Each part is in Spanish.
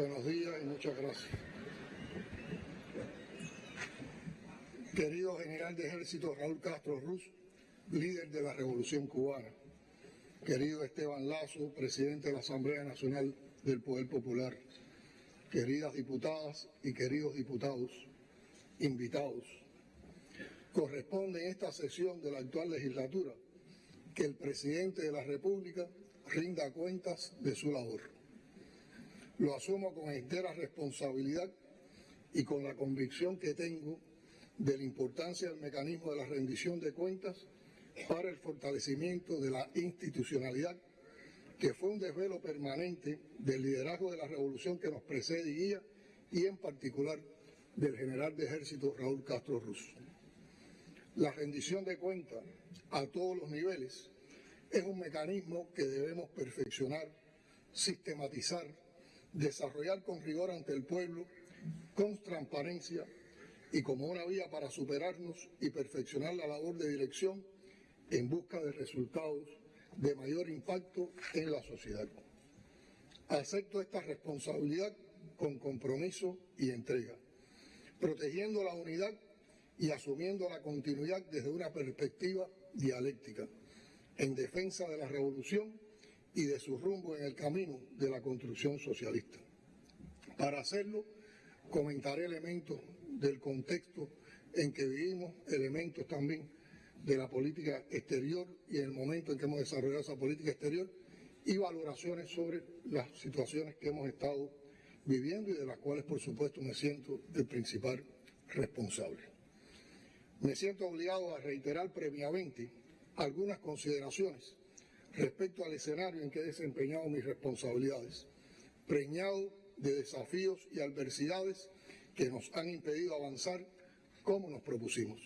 Buenos días y muchas gracias. Querido general de ejército Raúl Castro Ruz, líder de la Revolución Cubana. Querido Esteban Lazo, presidente de la Asamblea Nacional del Poder Popular. Queridas diputadas y queridos diputados, invitados. Corresponde en esta sesión de la actual legislatura que el presidente de la República rinda cuentas de su labor. Lo asumo con entera responsabilidad y con la convicción que tengo de la importancia del mecanismo de la rendición de cuentas para el fortalecimiento de la institucionalidad, que fue un desvelo permanente del liderazgo de la revolución que nos precede y en particular del general de ejército Raúl Castro Ruz. La rendición de cuentas a todos los niveles es un mecanismo que debemos perfeccionar, sistematizar, desarrollar con rigor ante el pueblo, con transparencia y como una vía para superarnos y perfeccionar la labor de dirección en busca de resultados de mayor impacto en la sociedad. Acepto esta responsabilidad con compromiso y entrega, protegiendo la unidad y asumiendo la continuidad desde una perspectiva dialéctica en defensa de la revolución y de su rumbo en el camino de la construcción socialista. Para hacerlo, comentaré elementos del contexto en que vivimos, elementos también de la política exterior y el momento en que hemos desarrollado esa política exterior y valoraciones sobre las situaciones que hemos estado viviendo y de las cuales, por supuesto, me siento el principal responsable. Me siento obligado a reiterar previamente algunas consideraciones respecto al escenario en que he desempeñado mis responsabilidades, preñado de desafíos y adversidades que nos han impedido avanzar como nos propusimos.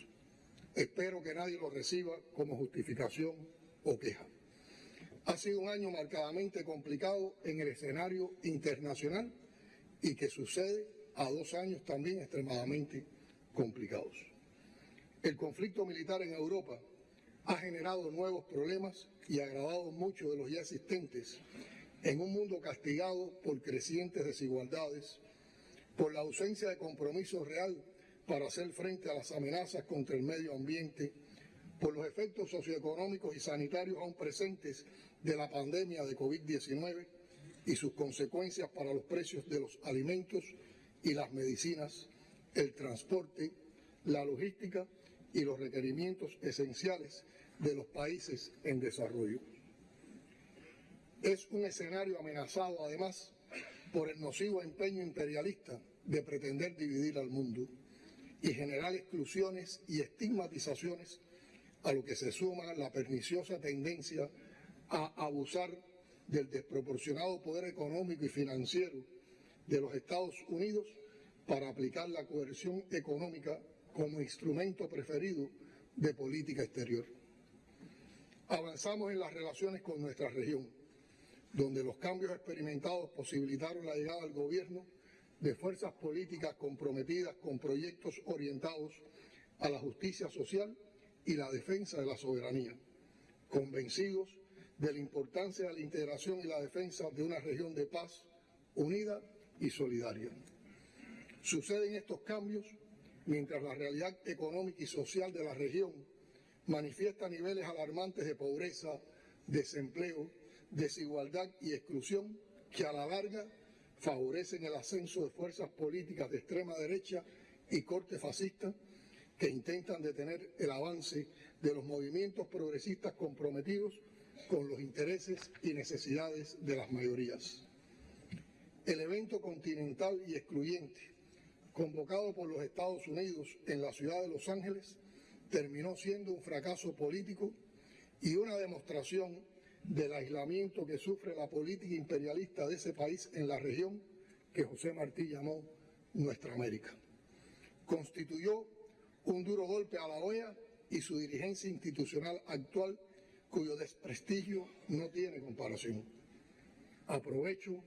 Espero que nadie lo reciba como justificación o queja. Ha sido un año marcadamente complicado en el escenario internacional y que sucede a dos años también extremadamente complicados. El conflicto militar en Europa ha generado nuevos problemas y agravado muchos de los ya existentes en un mundo castigado por crecientes desigualdades, por la ausencia de compromiso real para hacer frente a las amenazas contra el medio ambiente, por los efectos socioeconómicos y sanitarios aún presentes de la pandemia de COVID-19 y sus consecuencias para los precios de los alimentos y las medicinas, el transporte, la logística y los requerimientos esenciales de los países en desarrollo. Es un escenario amenazado, además, por el nocivo empeño imperialista de pretender dividir al mundo y generar exclusiones y estigmatizaciones a lo que se suma la perniciosa tendencia a abusar del desproporcionado poder económico y financiero de los Estados Unidos para aplicar la coerción económica como instrumento preferido de política exterior. Avanzamos en las relaciones con nuestra región, donde los cambios experimentados posibilitaron la llegada al gobierno de fuerzas políticas comprometidas con proyectos orientados a la justicia social y la defensa de la soberanía, convencidos de la importancia de la integración y la defensa de una región de paz unida y solidaria. Suceden estos cambios mientras la realidad económica y social de la región manifiesta niveles alarmantes de pobreza, desempleo, desigualdad y exclusión que a la larga favorecen el ascenso de fuerzas políticas de extrema derecha y corte fascista que intentan detener el avance de los movimientos progresistas comprometidos con los intereses y necesidades de las mayorías. El evento continental y excluyente convocado por los Estados Unidos en la ciudad de Los Ángeles terminó siendo un fracaso político y una demostración del aislamiento que sufre la política imperialista de ese país en la región que José Martí llamó Nuestra América. Constituyó un duro golpe a la OEA y su dirigencia institucional actual, cuyo desprestigio no tiene comparación. Aprovecho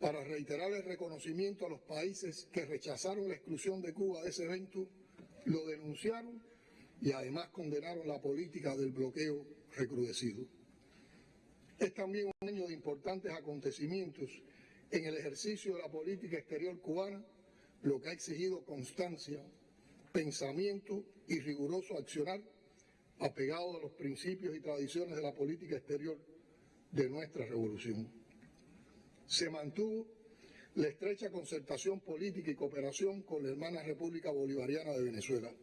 para reiterar el reconocimiento a los países que rechazaron la exclusión de Cuba de ese evento, lo denunciaron y además condenaron la política del bloqueo recrudecido. Es también un año de importantes acontecimientos en el ejercicio de la política exterior cubana, lo que ha exigido constancia, pensamiento y riguroso accionar apegado a los principios y tradiciones de la política exterior de nuestra revolución. Se mantuvo la estrecha concertación política y cooperación con la hermana República Bolivariana de Venezuela.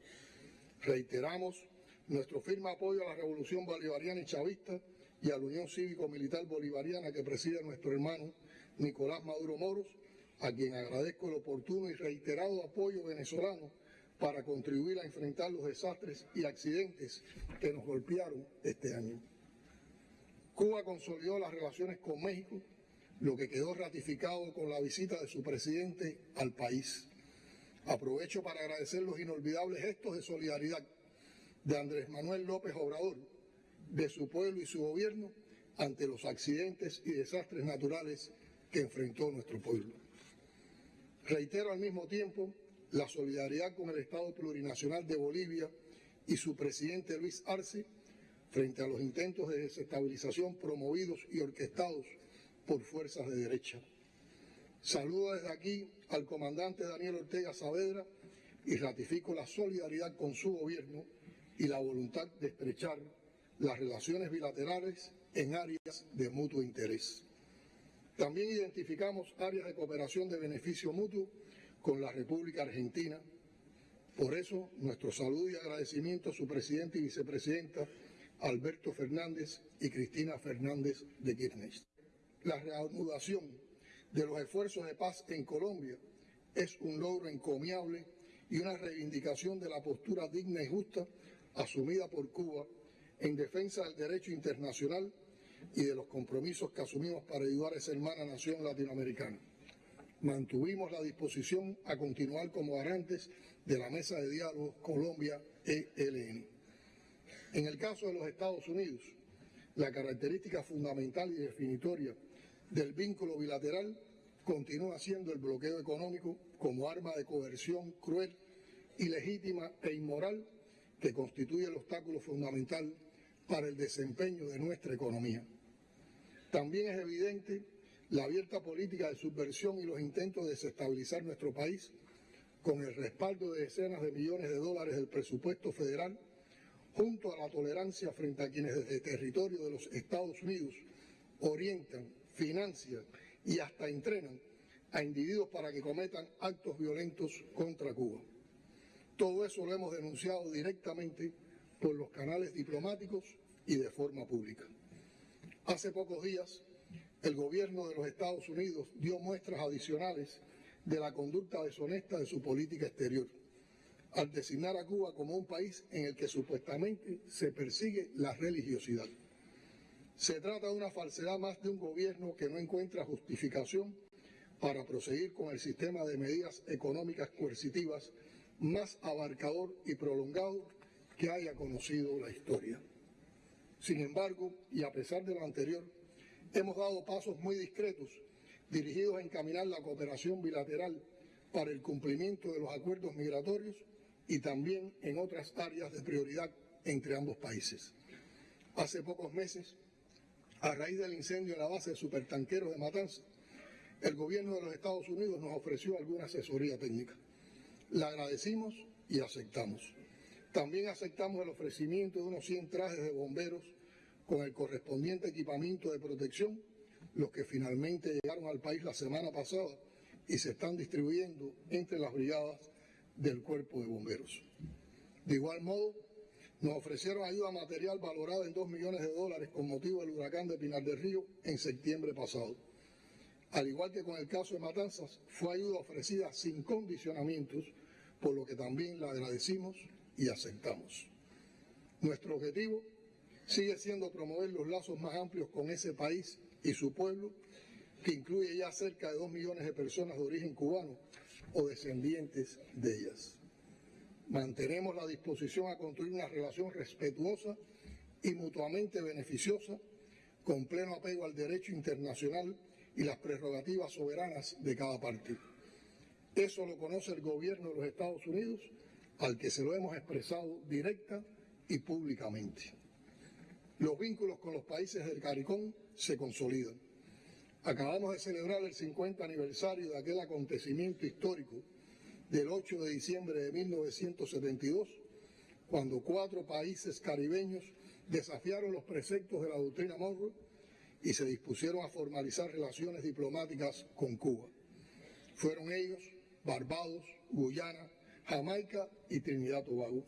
Reiteramos nuestro firme apoyo a la revolución bolivariana y chavista y a la Unión Cívico-Militar Bolivariana que preside nuestro hermano Nicolás Maduro Moros, a quien agradezco el oportuno y reiterado apoyo venezolano para contribuir a enfrentar los desastres y accidentes que nos golpearon este año. Cuba consolidó las relaciones con México, lo que quedó ratificado con la visita de su presidente al país. Aprovecho para agradecer los inolvidables gestos de solidaridad de Andrés Manuel López Obrador, de su pueblo y su gobierno ante los accidentes y desastres naturales que enfrentó nuestro pueblo. Reitero al mismo tiempo la solidaridad con el Estado plurinacional de Bolivia y su presidente Luis Arce frente a los intentos de desestabilización promovidos y orquestados por fuerzas de derecha. Saludo desde aquí al comandante Daniel Ortega Saavedra y ratifico la solidaridad con su gobierno y la voluntad de estrechar las relaciones bilaterales en áreas de mutuo interés. También identificamos áreas de cooperación de beneficio mutuo con la República Argentina. Por eso, nuestro saludo y agradecimiento a su presidente y vicepresidenta, Alberto Fernández y Cristina Fernández de Kirchner. La reanudación de los esfuerzos de paz en Colombia es un logro encomiable y una reivindicación de la postura digna y justa asumida por Cuba en defensa del derecho internacional y de los compromisos que asumimos para ayudar a esa hermana nación latinoamericana mantuvimos la disposición a continuar como garantes de la mesa de diálogo Colombia-ELN. En el caso de los Estados Unidos, la característica fundamental y definitoria del vínculo bilateral continúa siendo el bloqueo económico como arma de coerción cruel, ilegítima e inmoral que constituye el obstáculo fundamental para el desempeño de nuestra economía. También es evidente la abierta política de subversión y los intentos de desestabilizar nuestro país con el respaldo de decenas de millones de dólares del presupuesto federal, junto a la tolerancia frente a quienes desde el territorio de los Estados Unidos orientan, financian y hasta entrenan a individuos para que cometan actos violentos contra Cuba. Todo eso lo hemos denunciado directamente por los canales diplomáticos y de forma pública. Hace pocos días, el gobierno de los Estados Unidos dio muestras adicionales de la conducta deshonesta de su política exterior, al designar a Cuba como un país en el que supuestamente se persigue la religiosidad. Se trata de una falsedad más de un gobierno que no encuentra justificación para proseguir con el sistema de medidas económicas coercitivas más abarcador y prolongado que haya conocido la historia. Sin embargo, y a pesar de lo anterior, hemos dado pasos muy discretos dirigidos a encaminar la cooperación bilateral para el cumplimiento de los acuerdos migratorios y también en otras áreas de prioridad entre ambos países. Hace pocos meses, a raíz del incendio en la base de supertanqueros de Matanza, el gobierno de los Estados Unidos nos ofreció alguna asesoría técnica. La agradecimos y aceptamos. También aceptamos el ofrecimiento de unos 100 trajes de bomberos con el correspondiente equipamiento de protección, los que finalmente llegaron al país la semana pasada y se están distribuyendo entre las brigadas del cuerpo de bomberos. De igual modo, nos ofrecieron ayuda material valorada en 2 millones de dólares con motivo del huracán de Pinar del Río en septiembre pasado. Al igual que con el caso de Matanzas, fue ayuda ofrecida sin condicionamientos, por lo que también la agradecimos y aceptamos. Nuestro objetivo sigue siendo promover los lazos más amplios con ese país y su pueblo, que incluye ya cerca de dos millones de personas de origen cubano o descendientes de ellas. Mantenemos la disposición a construir una relación respetuosa y mutuamente beneficiosa, con pleno apego al derecho internacional y las prerrogativas soberanas de cada parte. Eso lo conoce el gobierno de los Estados Unidos, al que se lo hemos expresado directa y públicamente los vínculos con los países del CARICOM se consolidan. Acabamos de celebrar el 50 aniversario de aquel acontecimiento histórico del 8 de diciembre de 1972, cuando cuatro países caribeños desafiaron los preceptos de la doctrina Monroe y se dispusieron a formalizar relaciones diplomáticas con Cuba. Fueron ellos Barbados, Guyana, Jamaica y Trinidad Tobago.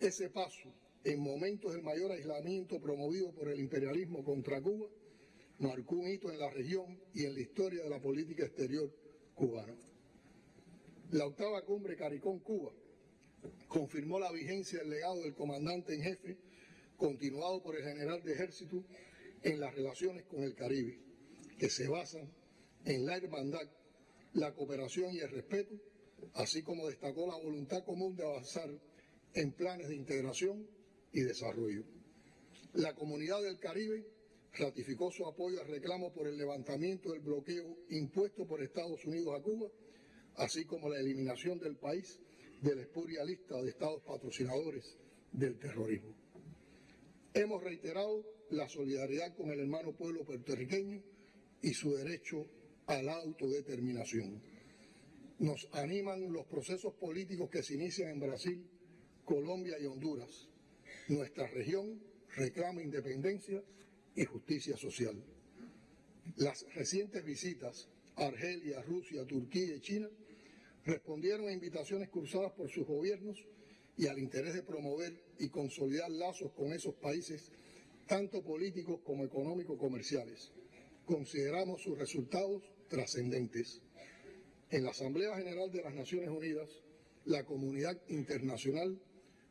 Ese paso, en momentos del mayor aislamiento promovido por el imperialismo contra Cuba, marcó un hito en la región y en la historia de la política exterior cubana. La octava cumbre Caricón-Cuba confirmó la vigencia del legado del comandante en jefe, continuado por el general de ejército, en las relaciones con el Caribe, que se basan en la hermandad, la cooperación y el respeto, así como destacó la voluntad común de avanzar en planes de integración y desarrollo. La comunidad del Caribe ratificó su apoyo al reclamo por el levantamiento del bloqueo impuesto por Estados Unidos a Cuba, así como la eliminación del país de la espuria lista de estados patrocinadores del terrorismo. Hemos reiterado la solidaridad con el hermano pueblo puertorriqueño y su derecho a la autodeterminación. Nos animan los procesos políticos que se inician en Brasil, Colombia y Honduras. Nuestra región reclama independencia y justicia social. Las recientes visitas a Argelia, Rusia, Turquía y China respondieron a invitaciones cruzadas por sus gobiernos y al interés de promover y consolidar lazos con esos países, tanto políticos como económico-comerciales. Consideramos sus resultados trascendentes. En la Asamblea General de las Naciones Unidas, la comunidad internacional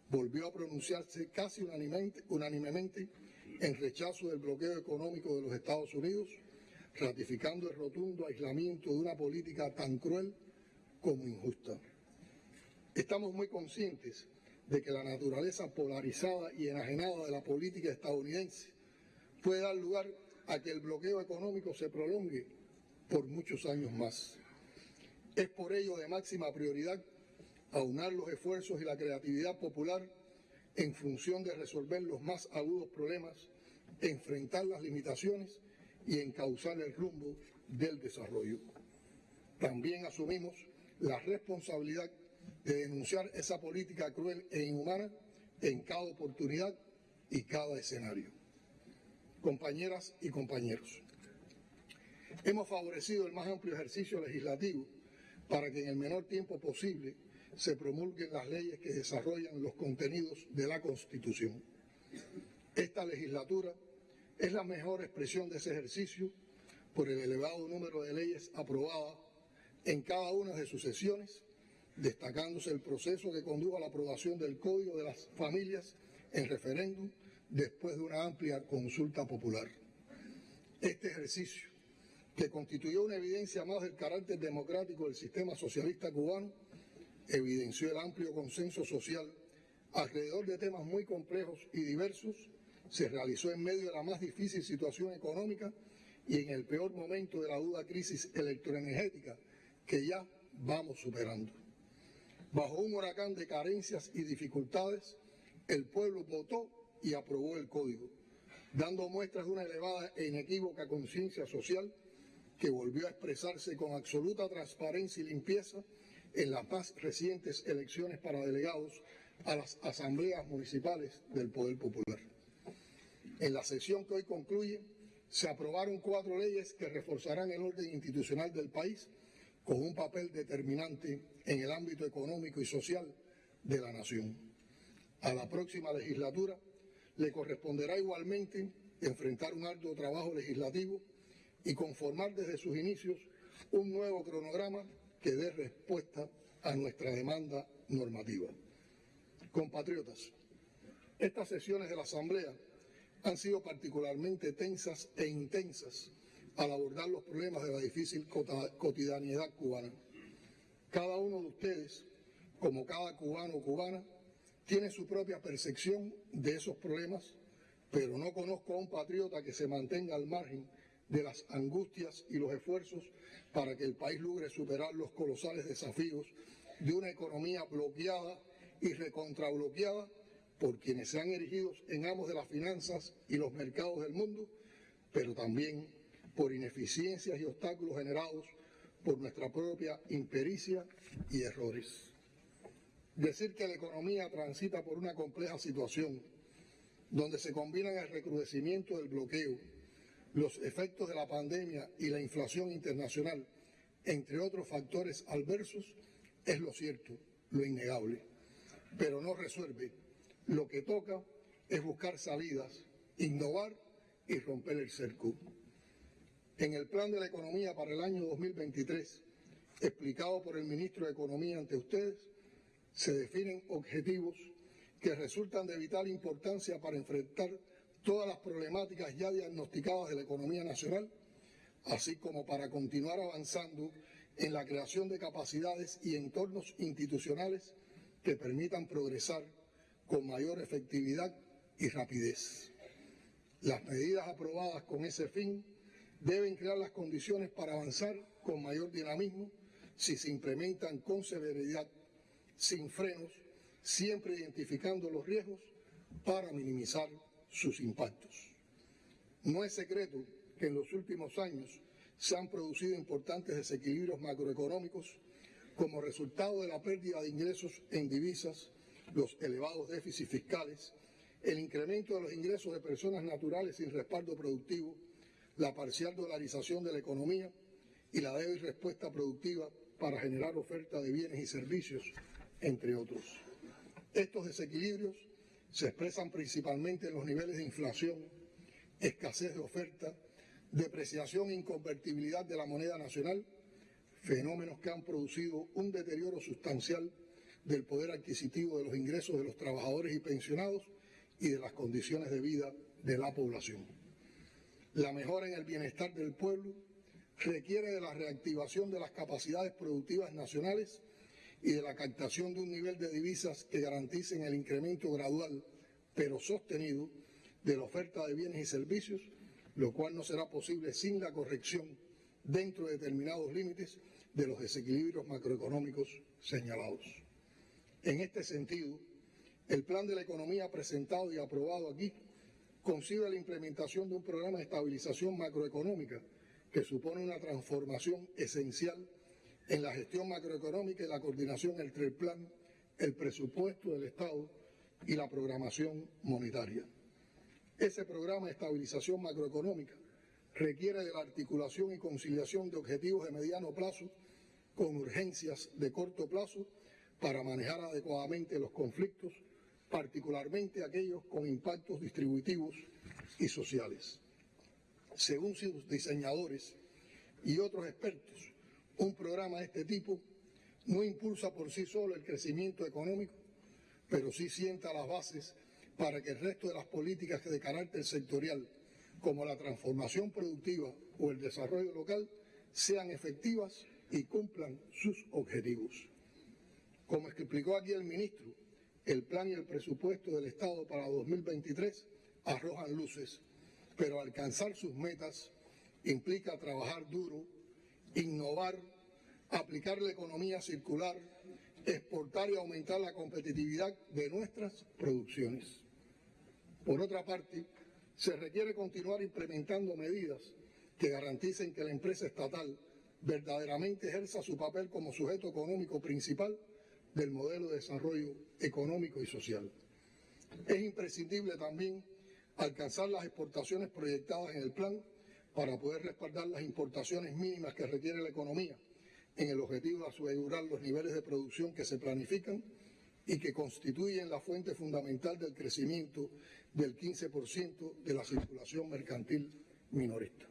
volvió a pronunciarse casi unánimemente en rechazo del bloqueo económico de los Estados Unidos, ratificando el rotundo aislamiento de una política tan cruel como injusta. Estamos muy conscientes de que la naturaleza polarizada y enajenada de la política estadounidense puede dar lugar a que el bloqueo económico se prolongue por muchos años más. Es por ello de máxima prioridad aunar los esfuerzos y la creatividad popular en función de resolver los más agudos problemas, enfrentar las limitaciones y encauzar el rumbo del desarrollo. También asumimos la responsabilidad de denunciar esa política cruel e inhumana en cada oportunidad y cada escenario. Compañeras y compañeros, hemos favorecido el más amplio ejercicio legislativo para que en el menor tiempo posible se promulguen las leyes que desarrollan los contenidos de la Constitución. Esta legislatura es la mejor expresión de ese ejercicio por el elevado número de leyes aprobadas en cada una de sus sesiones, destacándose el proceso que condujo a la aprobación del Código de las Familias en referéndum después de una amplia consulta popular. Este ejercicio, que constituyó una evidencia más del carácter democrático del sistema socialista cubano, evidenció el amplio consenso social alrededor de temas muy complejos y diversos, se realizó en medio de la más difícil situación económica y en el peor momento de la duda crisis electroenergética que ya vamos superando. Bajo un huracán de carencias y dificultades, el pueblo votó y aprobó el código, dando muestras de una elevada e inequívoca conciencia social que volvió a expresarse con absoluta transparencia y limpieza en las más recientes elecciones para delegados a las asambleas municipales del Poder Popular. En la sesión que hoy concluye, se aprobaron cuatro leyes que reforzarán el orden institucional del país con un papel determinante en el ámbito económico y social de la nación. A la próxima legislatura le corresponderá igualmente enfrentar un arduo trabajo legislativo y conformar desde sus inicios un nuevo cronograma que dé respuesta a nuestra demanda normativa. Compatriotas, estas sesiones de la Asamblea han sido particularmente tensas e intensas al abordar los problemas de la difícil cotidianidad cubana. Cada uno de ustedes, como cada cubano o cubana, tiene su propia percepción de esos problemas, pero no conozco a un patriota que se mantenga al margen de las angustias y los esfuerzos para que el país logre superar los colosales desafíos de una economía bloqueada y recontrabloqueada por quienes se han erigido en amos de las finanzas y los mercados del mundo, pero también por ineficiencias y obstáculos generados por nuestra propia impericia y errores. Decir que la economía transita por una compleja situación donde se combinan el recrudecimiento del bloqueo, los efectos de la pandemia y la inflación internacional, entre otros factores adversos, es lo cierto, lo innegable, pero no resuelve. Lo que toca es buscar salidas, innovar y romper el cerco. En el plan de la economía para el año 2023, explicado por el ministro de Economía ante ustedes, se definen objetivos que resultan de vital importancia para enfrentar todas las problemáticas ya diagnosticadas de la economía nacional, así como para continuar avanzando en la creación de capacidades y entornos institucionales que permitan progresar con mayor efectividad y rapidez. Las medidas aprobadas con ese fin deben crear las condiciones para avanzar con mayor dinamismo si se implementan con severidad, sin frenos, siempre identificando los riesgos para minimizar sus impactos. No es secreto que en los últimos años se han producido importantes desequilibrios macroeconómicos como resultado de la pérdida de ingresos en divisas, los elevados déficits fiscales, el incremento de los ingresos de personas naturales sin respaldo productivo, la parcial dolarización de la economía y la débil respuesta productiva para generar oferta de bienes y servicios, entre otros. Estos desequilibrios se expresan principalmente en los niveles de inflación, escasez de oferta, depreciación e inconvertibilidad de la moneda nacional, fenómenos que han producido un deterioro sustancial del poder adquisitivo de los ingresos de los trabajadores y pensionados y de las condiciones de vida de la población. La mejora en el bienestar del pueblo requiere de la reactivación de las capacidades productivas nacionales y de la captación de un nivel de divisas que garanticen el incremento gradual, pero sostenido, de la oferta de bienes y servicios, lo cual no será posible sin la corrección dentro de determinados límites de los desequilibrios macroeconómicos señalados. En este sentido, el plan de la economía presentado y aprobado aquí concibe la implementación de un programa de estabilización macroeconómica que supone una transformación esencial en la gestión macroeconómica y la coordinación entre el plan, el presupuesto del Estado y la programación monetaria. Ese programa de estabilización macroeconómica requiere de la articulación y conciliación de objetivos de mediano plazo con urgencias de corto plazo para manejar adecuadamente los conflictos, particularmente aquellos con impactos distributivos y sociales. Según sus diseñadores y otros expertos, un programa de este tipo no impulsa por sí solo el crecimiento económico, pero sí sienta las bases para que el resto de las políticas de carácter sectorial, como la transformación productiva o el desarrollo local, sean efectivas y cumplan sus objetivos. Como explicó aquí el ministro, el plan y el presupuesto del Estado para 2023 arrojan luces, pero alcanzar sus metas implica trabajar duro innovar, aplicar la economía circular, exportar y aumentar la competitividad de nuestras producciones. Por otra parte, se requiere continuar implementando medidas que garanticen que la empresa estatal verdaderamente ejerza su papel como sujeto económico principal del modelo de desarrollo económico y social. Es imprescindible también alcanzar las exportaciones proyectadas en el plan para poder respaldar las importaciones mínimas que requiere la economía en el objetivo de asegurar los niveles de producción que se planifican y que constituyen la fuente fundamental del crecimiento del 15% de la circulación mercantil minorista.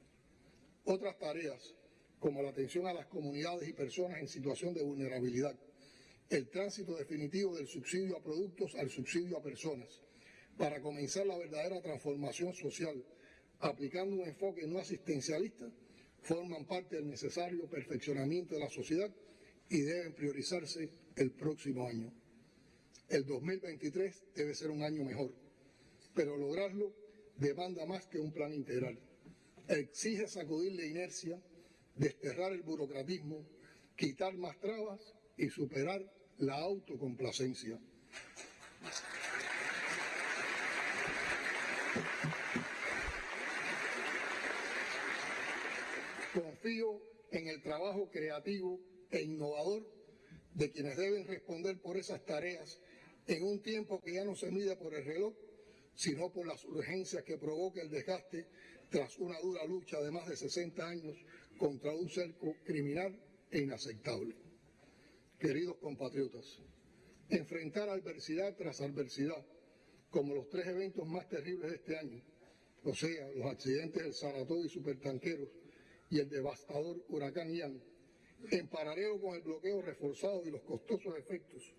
Otras tareas, como la atención a las comunidades y personas en situación de vulnerabilidad, el tránsito definitivo del subsidio a productos al subsidio a personas, para comenzar la verdadera transformación social aplicando un enfoque no asistencialista, forman parte del necesario perfeccionamiento de la sociedad y deben priorizarse el próximo año. El 2023 debe ser un año mejor, pero lograrlo demanda más que un plan integral. Exige sacudir la inercia, desterrar el burocratismo, quitar más trabas y superar la autocomplacencia. Confío en el trabajo creativo e innovador de quienes deben responder por esas tareas en un tiempo que ya no se mide por el reloj, sino por las urgencias que provoca el desgaste tras una dura lucha de más de 60 años contra un cerco criminal e inaceptable. Queridos compatriotas, enfrentar adversidad tras adversidad, como los tres eventos más terribles de este año, o sea, los accidentes del Saratoga y Supertanqueros y el devastador huracán Ian, en paralelo con el bloqueo reforzado y los costosos efectos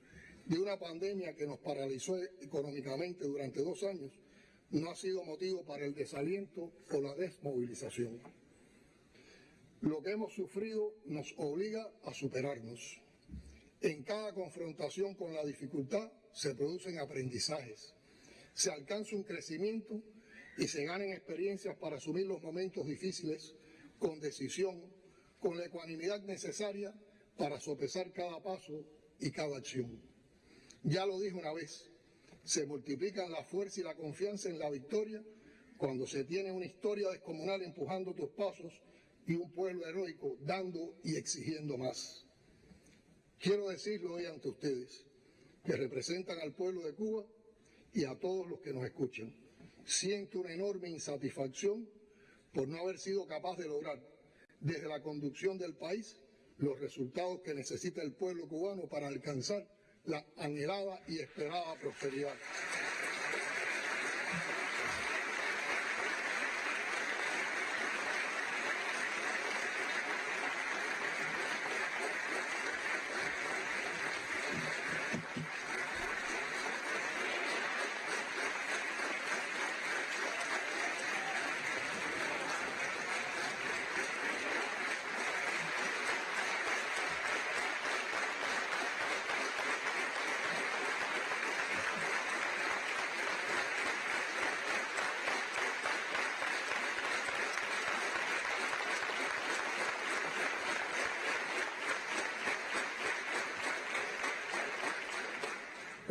de una pandemia que nos paralizó económicamente durante dos años, no ha sido motivo para el desaliento o la desmovilización. Lo que hemos sufrido nos obliga a superarnos. En cada confrontación con la dificultad se producen aprendizajes, se alcanza un crecimiento y se ganan experiencias para asumir los momentos difíciles con decisión, con la ecuanimidad necesaria para sopesar cada paso y cada acción. Ya lo dije una vez, se multiplican la fuerza y la confianza en la victoria cuando se tiene una historia descomunal empujando tus pasos y un pueblo heroico dando y exigiendo más. Quiero decirlo hoy ante ustedes, que representan al pueblo de Cuba y a todos los que nos escuchan. Siento una enorme insatisfacción por no haber sido capaz de lograr desde la conducción del país los resultados que necesita el pueblo cubano para alcanzar la anhelada y esperada prosperidad.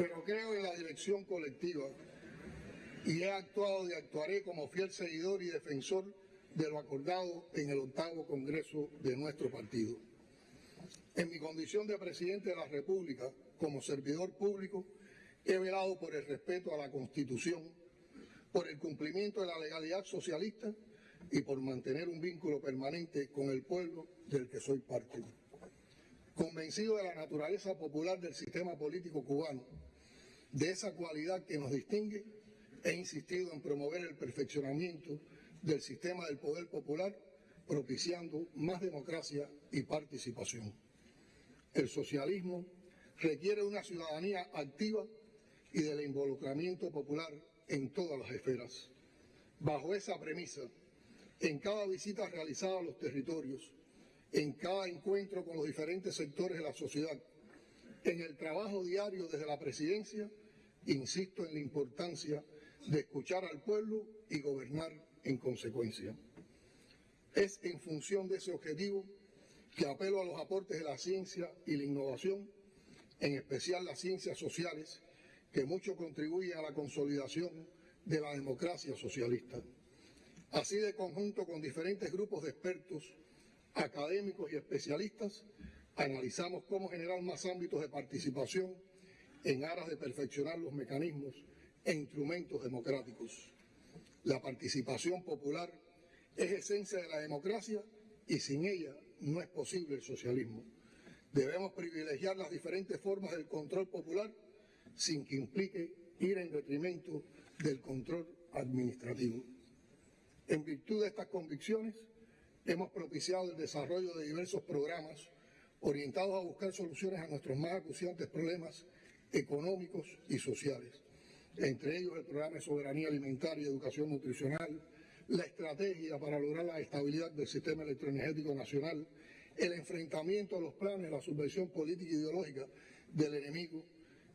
pero dirección colectiva y he actuado y actuaré como fiel seguidor y defensor de lo acordado en el octavo Congreso de nuestro partido. En mi condición de presidente de la República, como servidor público, he velado por el respeto a la Constitución, por el cumplimiento de la legalidad socialista y por mantener un vínculo permanente con el pueblo del que soy parte. Convencido de la naturaleza popular del sistema político cubano, de esa cualidad que nos distingue, he insistido en promover el perfeccionamiento del sistema del poder popular, propiciando más democracia y participación. El socialismo requiere una ciudadanía activa y del involucramiento popular en todas las esferas. Bajo esa premisa, en cada visita realizada a los territorios, en cada encuentro con los diferentes sectores de la sociedad, en el trabajo diario desde la presidencia, insisto en la importancia de escuchar al pueblo y gobernar en consecuencia. Es en función de ese objetivo que apelo a los aportes de la ciencia y la innovación, en especial las ciencias sociales, que mucho contribuyen a la consolidación de la democracia socialista. Así de conjunto con diferentes grupos de expertos, académicos y especialistas, analizamos cómo generar más ámbitos de participación en aras de perfeccionar los mecanismos e instrumentos democráticos. La participación popular es esencia de la democracia y sin ella no es posible el socialismo. Debemos privilegiar las diferentes formas del control popular sin que implique ir en detrimento del control administrativo. En virtud de estas convicciones, hemos propiciado el desarrollo de diversos programas orientados a buscar soluciones a nuestros más acuciantes problemas económicos y sociales, entre ellos el programa de soberanía alimentaria y educación nutricional, la estrategia para lograr la estabilidad del sistema electroenergético nacional, el enfrentamiento a los planes, la subversión política e ideológica del enemigo,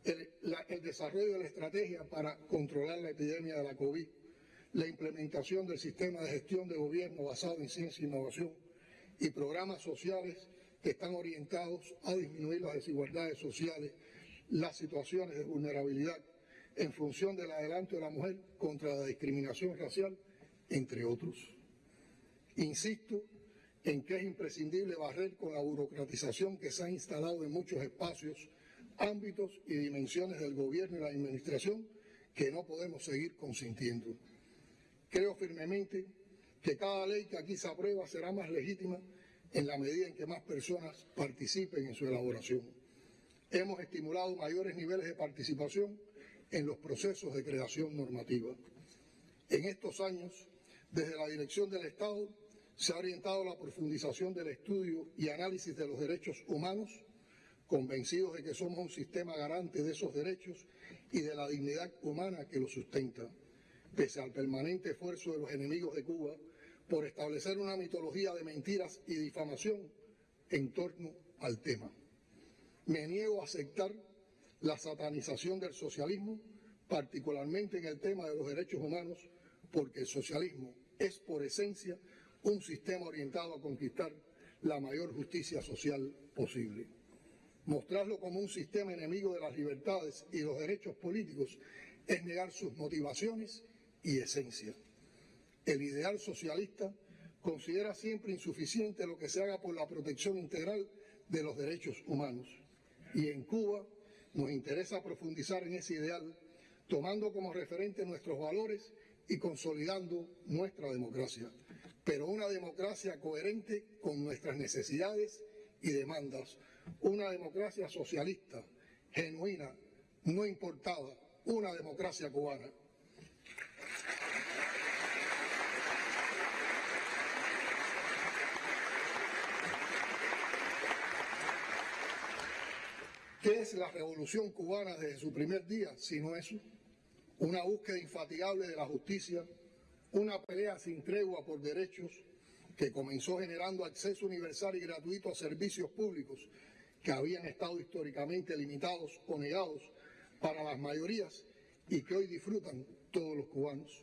el, el, desarrollo de la estrategia para controlar la epidemia de la COVID, la implementación del sistema de gestión de gobierno basado en ciencia e innovación y programas sociales que están orientados a disminuir las desigualdades sociales las situaciones de vulnerabilidad en función del adelanto de la mujer contra la discriminación racial, entre otros. Insisto en que es imprescindible barrer con la burocratización que se ha instalado en muchos espacios, ámbitos y dimensiones del gobierno y la administración que no podemos seguir consintiendo. Creo firmemente que cada ley que aquí se aprueba será más legítima en la medida en que más personas participen en su elaboración. Hemos estimulado mayores niveles de participación en los procesos de creación normativa. En estos años, desde la dirección del Estado, se ha orientado la profundización del estudio y análisis de los derechos humanos, convencidos de que somos un sistema garante de esos derechos y de la dignidad humana que los sustenta, pese al permanente esfuerzo de los enemigos de Cuba por establecer una mitología de mentiras y difamación en torno al tema. Me niego a aceptar la satanización del socialismo, particularmente en el tema de los derechos humanos, porque el socialismo es por esencia un sistema orientado a conquistar la mayor justicia social posible. Mostrarlo como un sistema enemigo de las libertades y los derechos políticos es negar sus motivaciones y esencia. El ideal socialista considera siempre insuficiente lo que se haga por la protección integral de los derechos humanos. Y en Cuba nos interesa profundizar en ese ideal, tomando como referente nuestros valores y consolidando nuestra democracia pero una democracia coherente con nuestras necesidades y demandas, una democracia socialista, genuina, no importada, una democracia cubana. ¿Qué es la revolución cubana desde su primer día, si no eso? Una búsqueda infatigable de la justicia, una pelea sin tregua por derechos que comenzó generando acceso universal y gratuito a servicios públicos que habían estado históricamente limitados o negados para las mayorías y que hoy disfrutan todos los cubanos.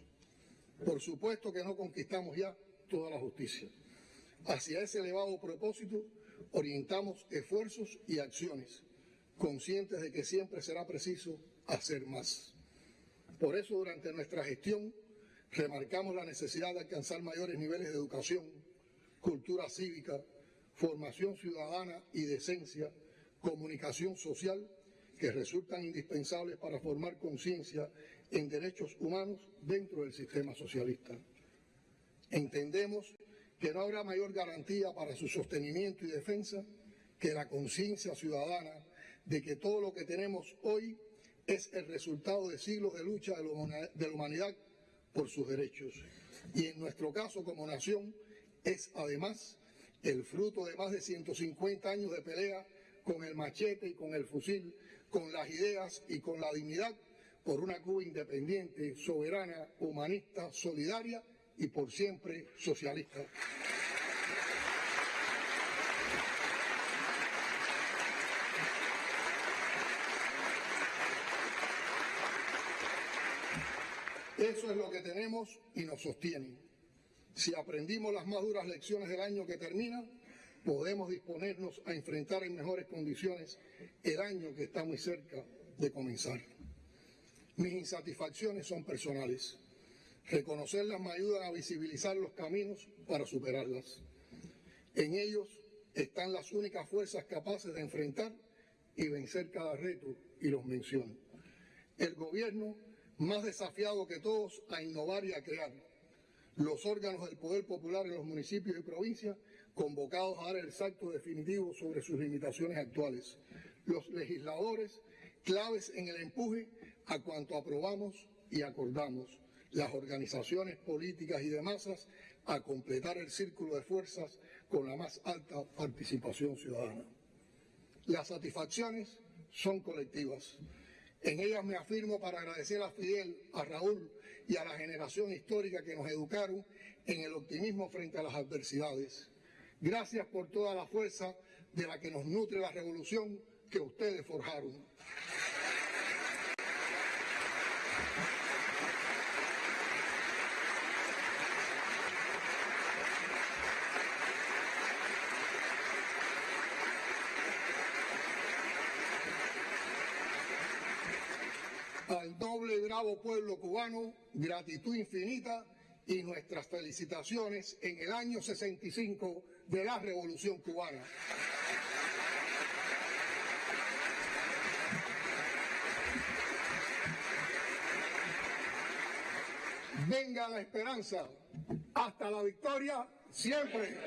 Por supuesto que no conquistamos ya toda la justicia. Hacia ese elevado propósito orientamos esfuerzos y acciones, conscientes de que siempre será preciso hacer más. Por eso durante nuestra gestión Remarcamos la necesidad de alcanzar mayores niveles de educación, cultura cívica, formación ciudadana y decencia, comunicación social, que resultan indispensables para formar conciencia en derechos humanos dentro del sistema socialista. Entendemos que no habrá mayor garantía para su sostenimiento y defensa que la conciencia ciudadana de que todo lo que tenemos hoy es el resultado de siglos de lucha de la humanidad por sus derechos. Y en nuestro caso como nación es además el fruto de más de 150 años de pelea con el machete y con el fusil, con las ideas y con la dignidad por una Cuba independiente, soberana, humanista, solidaria y por siempre socialista. Eso es lo que tenemos y nos sostiene. Si aprendimos las más duras lecciones del año que termina, podemos disponernos a enfrentar en mejores condiciones el año que está muy cerca de comenzar. Mis insatisfacciones son personales. Reconocerlas me ayudan a visibilizar los caminos para superarlas. En ellos están las únicas fuerzas capaces de enfrentar y vencer cada reto, y los menciono. El gobierno más desafiado que todos a innovar y a crear. Los órganos del poder popular en los municipios y provincias convocados a dar el salto definitivo sobre sus limitaciones actuales. Los legisladores claves en el empuje a cuanto aprobamos y acordamos. Las organizaciones políticas y de masas a completar el círculo de fuerzas con la más alta participación ciudadana. Las satisfacciones son colectivas. En ellas me afirmo para agradecer a Fidel, a Raúl y a la generación histórica que nos educaron en el optimismo frente a las adversidades. Gracias por toda la fuerza de la que nos nutre la revolución que ustedes forjaron. al bravo pueblo cubano, gratitud infinita y nuestras felicitaciones en el año 65 de la Revolución Cubana. Venga la esperanza, hasta la victoria, siempre.